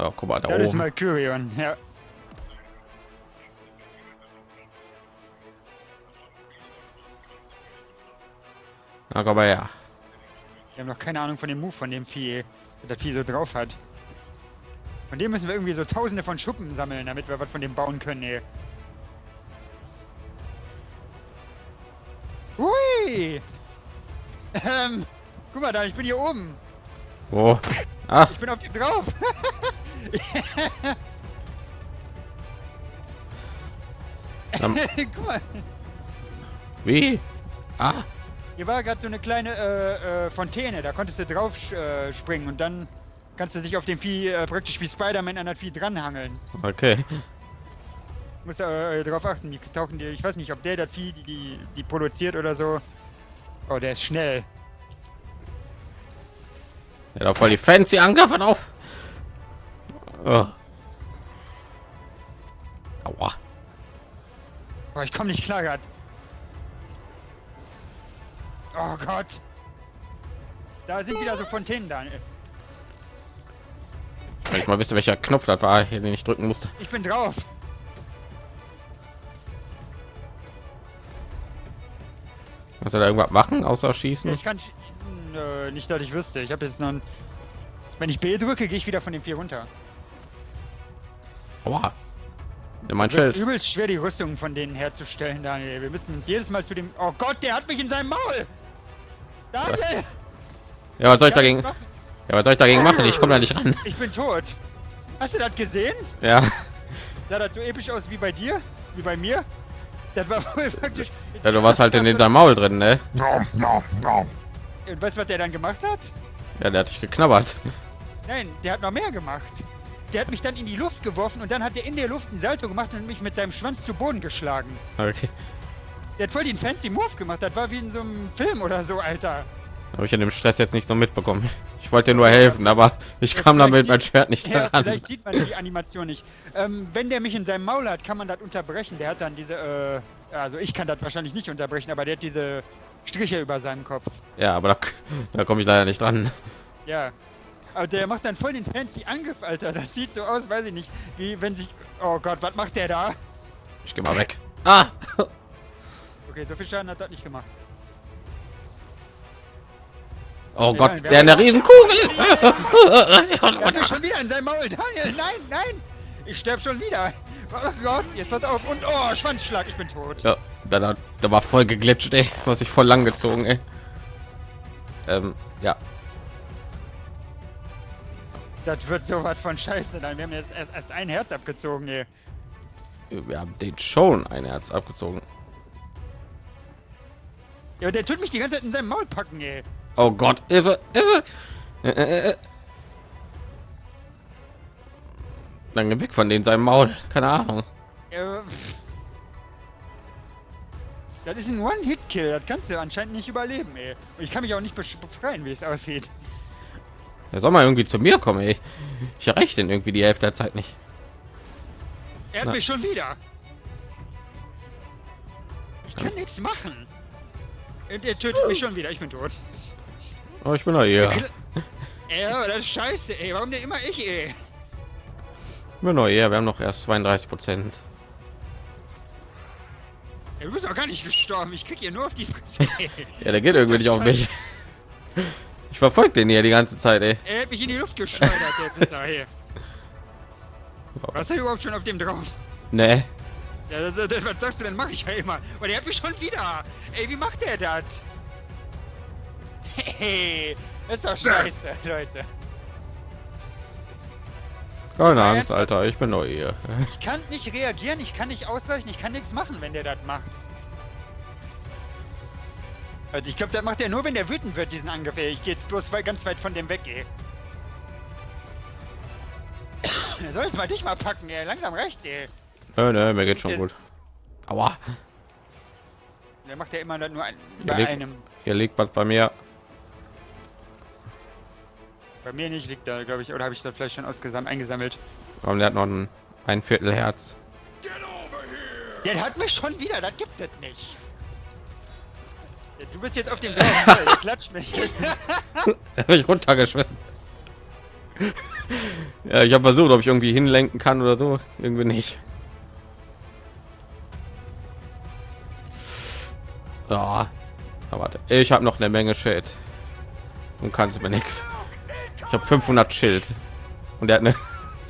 Ja, guck mal, da Das ist oben. Mercurion, ja. Na, komm mal her. Wir haben noch keine Ahnung von dem Move von dem Vieh, das Vieh so drauf hat. Von dem müssen wir irgendwie so tausende von Schuppen sammeln, damit wir was von dem bauen können, ey. Hui! Ähm, guck mal da, ich bin hier oben. Wo? Ah, Ich bin auf dem drauf. ähm, guck mal, wie? Ah, hier war gerade so eine kleine äh, äh, Fontäne, da konntest du drauf äh, springen und dann kannst du dich auf dem Vieh äh, praktisch wie Spider-Man an das Vieh dranhangeln. okay. Muss äh, darauf achten, die tauchen dir, ich weiß nicht, ob der das Vieh, die, die, die produziert oder so. Oh, der ist schnell. Ja, da voll die fancy Angriffen auf. Aua. Oh, ich komme nicht klar grad. Oh Gott. Da sind wieder so Fontänen da. Wenn ich mal wüsste, welcher Knopf das war, den ich drücken musste. Ich bin drauf. Muss er da irgendwas machen, außer schießen? Ich kann Nö, nicht, dass ich wüsste. Ich habe jetzt noch ein... Wenn ich B drücke, gehe ich wieder von dem Vieh runter. Aua. Der mein Schild. übelst schwer, die Rüstungen von denen herzustellen, Daniel. Wir müssen uns jedes Mal zu dem... Oh Gott, der hat mich in seinem Maul! Daniel! Ja, was soll ich dagegen? Ja, was soll ich dagegen machen? Ich komme da nicht ran. Ich bin tot. Hast du das gesehen? Ja. Sah das so episch aus wie bei dir? Wie bei mir? Das war wohl praktisch... Ja, du warst halt in, in seinem Maul drin, ne? Und weißt du, was der dann gemacht hat? Ja, der hat dich geknabbert. Nein, der hat noch mehr gemacht. Der hat mich dann in die Luft geworfen und dann hat er in der Luft ein Salto gemacht und mich mit seinem Schwanz zu Boden geschlagen. Okay. Der hat voll den fancy Move gemacht. Das war wie in so einem Film oder so, Alter. Habe ich in dem Stress jetzt nicht so mitbekommen. Ich wollte dir nur helfen, aber ich kam vielleicht damit mein Schwert nicht Ja, vielleicht sieht man die Animation nicht. Ähm, wenn der mich in seinem Maul hat, kann man das unterbrechen. Der hat dann diese, äh, also ich kann das wahrscheinlich nicht unterbrechen, aber der hat diese Striche über seinem Kopf. Ja, aber da, da komme ich leider nicht dran. Ja. Aber der macht dann voll den fancy Angriff, Alter. Das sieht so aus, weiß ich nicht, wie wenn sich... Oh Gott, was macht der da? Ich gehe mal weg. Ah! Okay, so viel Schaden hat das nicht gemacht. Oh Gott, wir der eine Riesenkugel! Er hat mich schon wieder in seinem Maul. Daniel, nein, nein! Ich sterb schon wieder. Oh Gott, jetzt pass auf. Und oh, Schwanzschlag, ich bin tot. ja, da, da, da war voll geglitscht, ey. Du hast dich voll lang gezogen, ey. Ähm, ja. Das wird so was von Scheiße. Dann wir haben jetzt erst, erst ein Herz abgezogen, ey. Wir haben den schon ein Herz abgezogen. Ja, der tut mich die ganze Zeit in seinem Maul packen, ey. Oh Gott, Hilfe, Hilfe! Äh, äh, äh. Dann geh weg von den seinem Maul. Keine Ahnung. Ja. Das ist ein One-Hit-Kill. Das kannst du anscheinend nicht überleben, ey. Und ich kann mich auch nicht befreien, wie es aussieht. Der soll mal irgendwie zu mir kommen, ey. Ich erreiche den irgendwie die Hälfte der Zeit nicht. Er hat Na. mich schon wieder. Ich kann nichts machen. Und er tötet mich schon wieder. Ich bin tot. Oh, ich bin doch hier. Ja, das ist scheiße, ey. Warum denn immer ich, ey? Ich bin hier. Wir haben noch erst 32 Prozent. Du bist auch gar nicht gestorben. Ich krieg hier nur auf die Fresse. Ja, der geht irgendwie nicht auf mich. Ich verfolge den hier die ganze Zeit, ey. Er hat mich in die Luft geschleudert. Jetzt ist er hier. Was ist er überhaupt schon auf dem drauf? Ne. Ja, das, das, was sagst du denn? Mach ich ja immer. Und der hat mich schon wieder. Ey, wie macht der das? Hey, das ist doch scheiße, Leute. Keine Angst, Alter. Ich bin doch hier. Ich kann nicht reagieren, ich kann nicht ausweichen, ich kann nichts machen, wenn der das macht. Also ich glaube, das macht er nur, wenn der wütend wird, diesen Angriff. Ey. Ich gehe jetzt bloß ganz weit von dem weg, ey. Er soll jetzt mal dich mal packen, ey. Langsam recht, ey. Nö, nö, mir geht schon gut. Aua. Der macht ja immer nur ein, bei leg- einem. Hier liegt was bei mir. Bei mir nicht liegt da, glaube ich. Oder habe ich das vielleicht schon ausgesam eingesammelt? Und der hat noch ein, ein Viertel Herz. Der hat mich schon wieder, das gibt es nicht. Ja, Du bist jetzt auf dem der klatscht mich. Hat mich runtergeschmissen. ja, ich habe versucht, ob ich irgendwie hinlenken kann oder so. Irgendwie nicht. Ja, warte. Ich habe noch eine Menge Schild und kannst mir nichts. Ich habe 500 Schild und er hat eine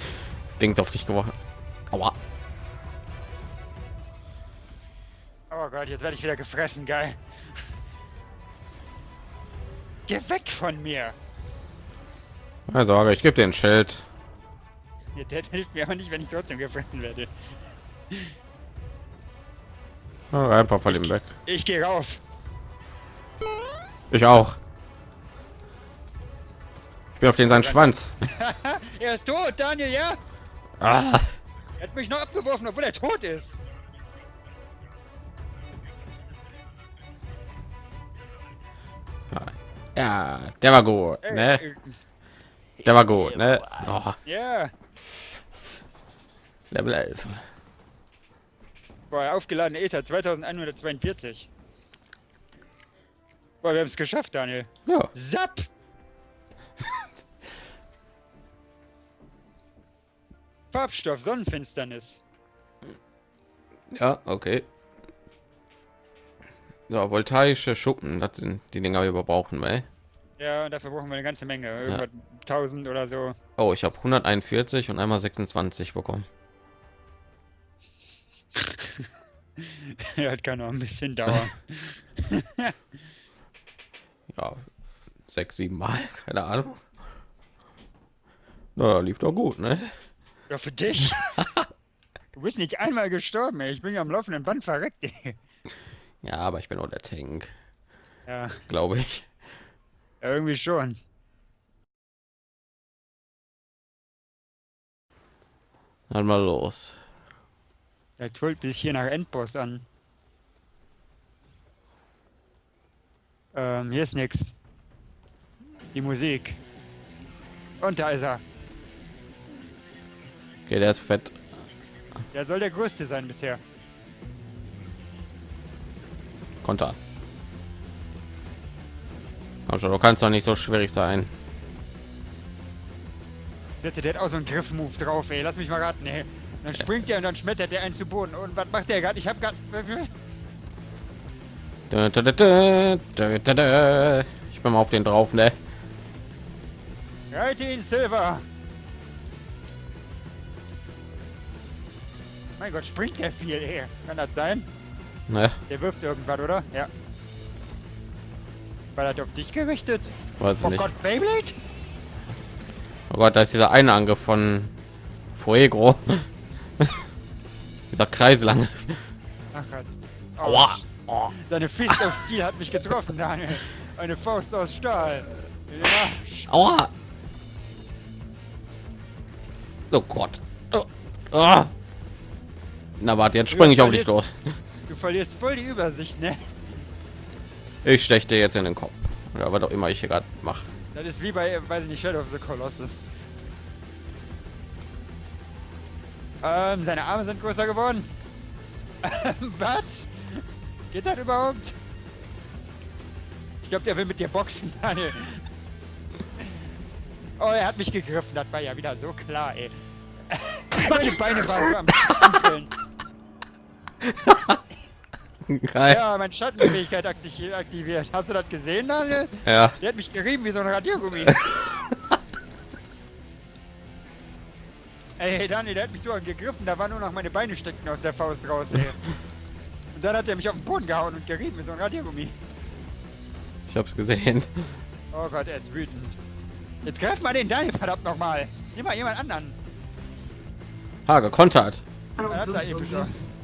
Dings auf dich geworfen. Aua. Oh Gott, jetzt werde ich wieder gefressen, geil. Geh weg von mir! Also, ich gebe den Schild. Ja, der hilft mir aber nicht, wenn ich trotzdem gefressen werde. Einfach von ihm weg. Ich gehe rauf. Ich auch. Ich bin auf den seinen Schwanz. er ist tot, Daniel, ja? Ah. Er hat mich noch abgeworfen, obwohl er tot ist. Ja, der war gut, ne? Der war gut, ne? Oh, Ja. Level 11. Boah, aufgeladene Ether 2142. Boah, wir haben es geschafft, Daniel. Ja. Zap! Farbstoff, Sonnenfinsternis. Ja, okay. So, voltaische Schuppen, das sind die Dinger, die wir brauchen, ey. Ja, dafür brauchen wir eine ganze Menge. Irgendwas 1000 oder so. Oh, ich habe 141 und einmal 26 bekommen. ja, das kann noch ein bisschen dauern. Ja, sechs, sieben Mal, keine Ahnung. Na, lief doch gut, ne? ja, für dich. Du bist nicht einmal gestorben, ey. Ich bin ja am laufenden Band verreckt, ey. Ja, aber ich bin auch der Tank, Ja, glaube ich. ja, irgendwie schon. Dann mal los. Der holt mich hier nach Endboss an. Ähm, hier ist nix. Die Musik. Und da ist er. Okay, der ist fett. Der soll der größte sein bisher. Konter. Schon, du kannst doch nicht so schwierig sein. Bitte, der hat auch so einen Griff-Move drauf, ey. Lass mich mal raten, ey. Dann springt er und dann schmettert der einen zu Boden. Und was macht der gerade? Ich hab grad... Dö, dö, dö, dö, dö, dö, dö. Ich bin mal auf den drauf, ne? Reite ihn, Silver! Mein Gott, springt der viel, ey. Kann das sein? Ne, Der wirft irgendwas, oder? Ja. War das auf dich gerichtet? weiß Oh nicht. Gott, Beyblade? Oh Gott, da ist dieser eine Angriff von Fuego. dieser Kreislang. Ach Gott. Oh, Aua. Oh. Seine Fist of Steel hat mich getroffen, Daniel. Eine Faust aus Stahl. Ja. Aua. Oh Gott. Oh. Ah. Na warte, jetzt springe ich auf dich los. Du verlierst voll die Übersicht, ne? Ich steche dir jetzt in den Kopf. Ja, was auch immer ich hier gerade mache. Das ist wie bei, weiß ich nicht, Shadow of the Colossus. Ähm, seine Arme sind größer geworden. Was? Geht das überhaupt? Ich glaube, der will mit dir boxen, Daniel. Oh, er hat mich gegriffen. Das war ja wieder so klar, ey. Meine Beine waren am Rumpeln. Geil. Ja, meine Schattenfähigkeit akti- aktiviert. Hast du das gesehen, Daniel? Ja. Der hat mich gerieben wie so ein Radiergummi. ey, Daniel, der hat mich so gegriffen, da waren nur noch meine Beine steckten aus der Faust raus, ey. Und dann hat er mich auf den Boden gehauen und gerieben wie so ein Radiergummi. Ich hab's gesehen. Oh Gott, er ist wütend. Jetzt greif mal den Daniel verdammt nochmal. Nimm mal jemand anderen. Ha, gekontert. Er aus.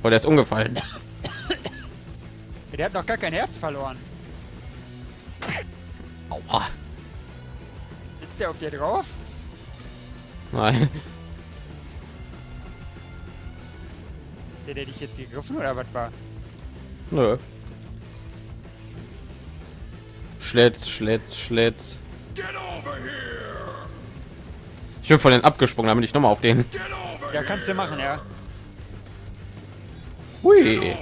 Oh, der ist umgefallen. Der hat noch gar kein Herz verloren. Aua. Sitzt der auf dir drauf? Nein. Der, der dich jetzt gegriffen oder was war? Nö. Schlitz, Schlitz, Schlitz. Ich bin von den abgesprungen, damit ich noch mal auf den. Ja, kannst du machen, ja. Hui.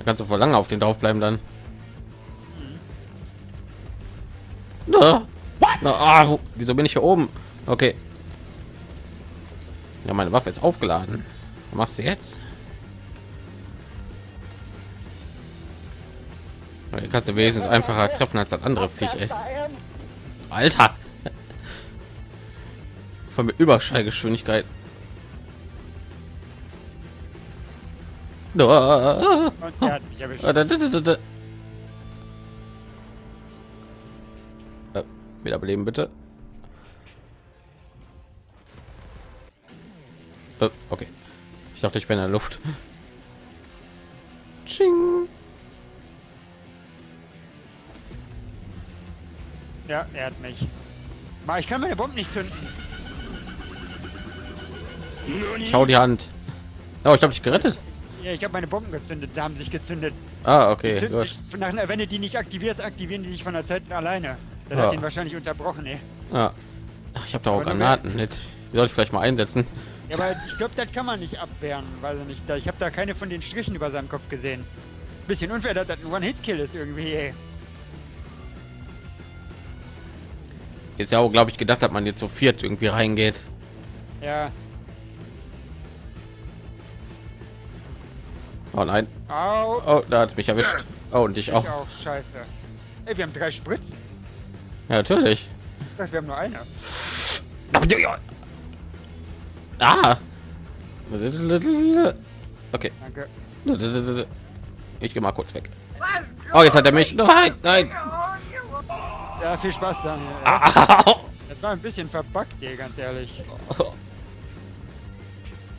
Da kannst du vor lange auf den drauf bleiben dann. Na, na, ah, wieso bin ich hier oben? Okay. Ja, meine Waffe ist aufgeladen. Was machst du jetzt? Hier kannst du wenigstens einfacher treffen als das andere Viech. Ey. Alter. Von mit Überschallgeschwindigkeit. Und er hat mich erwischt. Äh, wiederbeleben bitte. Äh, okay. Ich dachte, ich wäre in der Luft. Tsching. Ja, er hat mich. Ma, ich kann meine Bomben nicht zünden. Schau die Hand. Oh, ich habe dich gerettet. Ja, ich habe meine Bomben gezündet, da haben sich gezündet. Ah, Die okay. Gut. sich, nach, wenn du die nicht aktivierst, aktivieren die sich von der Zeit alleine. Das Ja. hat ihn wahrscheinlich unterbrochen, ey. Ah. Ach, ich habe da auch Aber Granaten mit. Die sollte ich vielleicht mal einsetzen. Ja, aber ich glaube, das kann man nicht abwehren, ich nicht. Da- Ich habe da keine von den Strichen über seinem Kopf gesehen. Bisschen unfair, dass das ein One-Hit-Kill ist irgendwie, ey. Ist ja auch, glaube ich, gedacht, dass man jetzt zu viert irgendwie reingeht. Ja. Oh nein. Au. Oh, da hat mich erwischt. Oh, und dich Ich auch. auch, scheiße. Ey, wir haben drei Spritzen. Ja, natürlich. Ich dachte, wir haben nur eine. Ah. Okay. Danke. Ich gehe mal kurz weg. Oh, jetzt hat er mich. Nein, nein. Ja, viel Spaß, Daniel. Au. Das war ein bisschen verbuggt, ey, ganz ehrlich.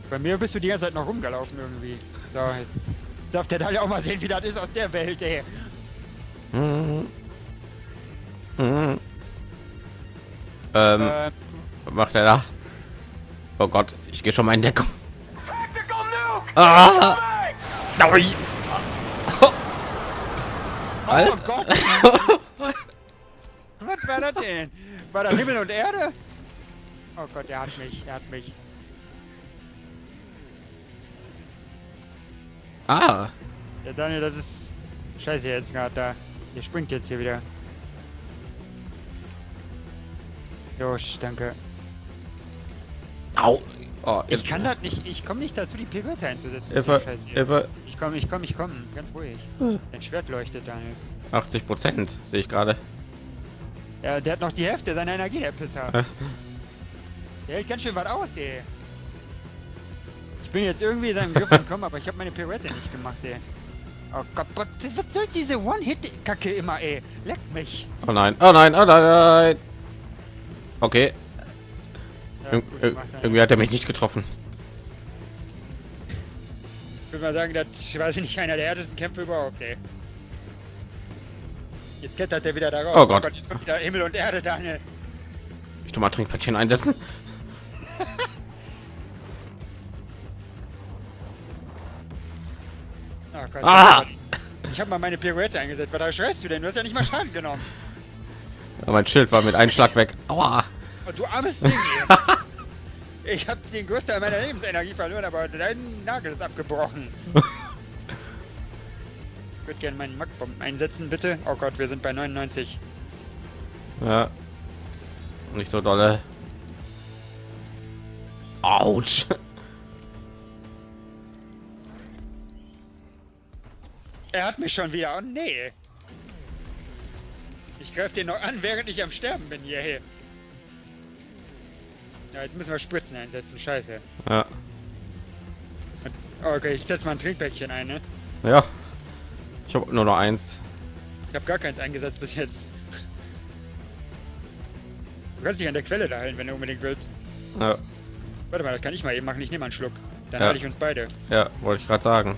Bei mir bist du die ganze Zeit noch rumgelaufen irgendwie. So, jetzt darf der Daniel auch mal sehen, wie das ist aus der Welt, ey. Mhm. Mhm. Ähm, Äh, was macht er da? Oh Gott, ich gehe schon mal in Deckung. Ah! Oh Alter. Gott, was war das denn? War das Himmel und Erde? Oh Gott, er hat mich, er hat mich. Ah, Der Daniel, das ist scheiße jetzt gerade da. Der springt jetzt hier wieder. Josh, danke. au. Oh, Ich kann das nicht, ich komme nicht dazu, die Pirouette einzusetzen. Hier. Hilfe. Ich komme, ich komme, ich komme. Ganz ruhig. Hm. Dein Schwert leuchtet, Daniel. 80 Prozent sehe ich gerade. Ja, der hat noch die Hälfte seiner Energie, der Pisser. Der hält ganz schön was aus, ey. Ich bin jetzt irgendwie in seinem Griff entkommen, aber ich habe meine Pirouette nicht gemacht, ey. Oh Gott, was, was soll diese One-Hit-Kacke immer, ey? Leck mich. Oh nein, oh nein, oh nein, nein. Okay, Ja, gut ir irgendwie hat er mich nicht getroffen. Ich würde mal sagen, das ich weiß nicht einer der härtesten Kämpfe überhaupt, ey. Jetzt klettert er wieder da raus. Oh Gott. jetzt kommt wieder Himmel und Erde, Daniel. Ich tu mal Trinkpäckchen einsetzen. Gott. Ah! Ich habe mal meine Pirouette eingesetzt. Was schreist du denn? Du hast ja nicht mal Schaden genommen. Aber mein Schild war mit einem Schlag weg. Aua. Oh, du armes Ding, ey. Ich habe den Großteil meiner Lebensenergie verloren, aber dein Nagel ist abgebrochen. Ich würde gerne meinen Mackbomben einsetzen, bitte. Oh Gott, wir sind bei 99. Ja. Nicht so dolle. Autsch. Er hat mich schon wieder. Oh nee. Ich greife den noch an, während ich am Sterben bin hier. Hey. Ja, jetzt müssen wir Spritzen einsetzen. Scheiße. Ja. Okay, ich setze mal ein Trinkpäckchen ein, ne? Ja. Ich habe nur noch eins. Ich habe gar keins eingesetzt bis jetzt. Du kannst dich an der Quelle da heilen, wenn du unbedingt willst. Ja, Warte mal, das kann ich mal eben machen. Ich nehme einen Schluck. Dann Ja. heile ich uns beide. ja wollte ich gerade sagen.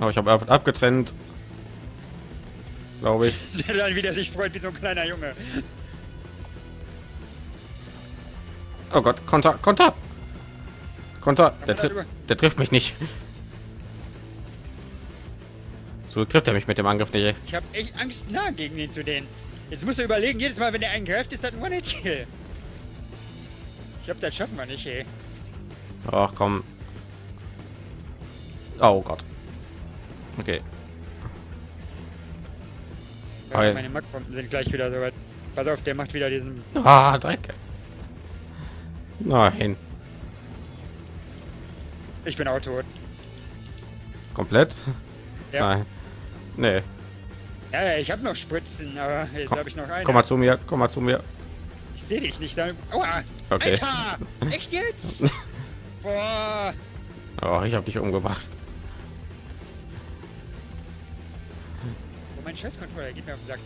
Aber ich habe ab abgetrennt. Glaube ich. Der dann wieder sich freut wie so ein kleiner Junge. Oh Gott, Konter, Konter. Konter, der, tri der trifft mich nicht. So trifft er mich mit dem Angriff nicht. Ich habe echt Angst, nah gegen ihn zu den. Jetzt musst du überlegen, jedes Mal, wenn er einen greift, ist das ein One-Hit-Kill. Ich glaube, das schaffen wir nicht, ey. Ach komm. Oh Gott. Okay. Ja, meine Mackpumpen sind gleich wieder so weit. Pass auf, der macht wieder diesen. Ah, Dreck. Nein. Ich bin auch tot. Komplett? Ja, Nein. Nee. ja, ja ich habe noch Spritzen, aber jetzt habe ich noch eine. Komm mal zu mir, komm mal zu mir. Ich sehe dich nicht. Da. Aua! Okay. Alter! Echt jetzt? Boah! Oh, ich habe dich umgebracht. Mein Scheißcontroller geht mir auf den Sack.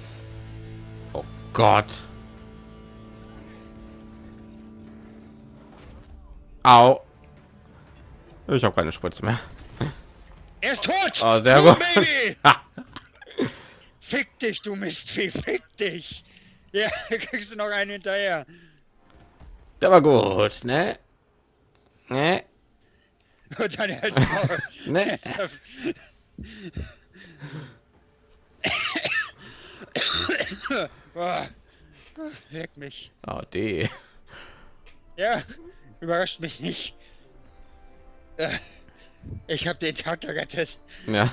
Oh Gott. Au. Ich habe keine Spritze mehr. Er ist tot! Oh, sehr gut. Fick dich, du Mistvieh! Fick dich! Ja, kriegst du noch einen hinterher. Der war gut, ne? Ne? Und dann du Ne? Boah. Leck mich. Oh, die. Ja, überrascht mich nicht. Äh, Ich habe den Tag gerettet. Ja.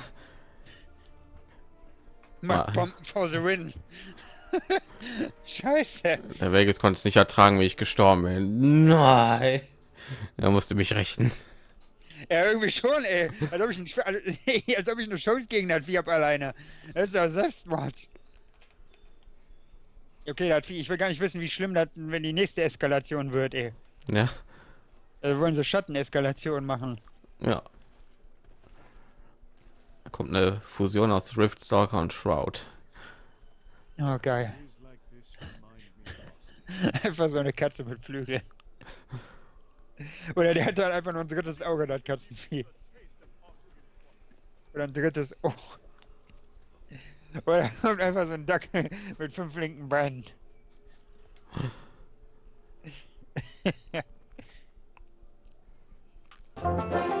Mark Ah. Bomben for the win. Scheiße. Der Vegas konnte es nicht ertragen, wie ich gestorben bin. Nein. Er musste mich rächen. Ja, irgendwie schon, ey. Als ob ich, ein, als ob ich eine Chance gegen das Vieh hab alleine. Das ist ja Selbstmord. Okay, das ich will gar nicht wissen, wie schlimm das, wenn die nächste Eskalation wird, ey. Ja. Also wollen sie Schatteneskalation machen. Ja. Da kommt eine Fusion aus Rift Stalker und Shroud. Oh, geil. Einfach so eine Katze mit Flügel. Oder der hat halt einfach nur ein drittes Auge, das Katzenvieh. Oder ein drittes Ohr. Oder kommt einfach so ein Dackel mit fünf linken Beinen.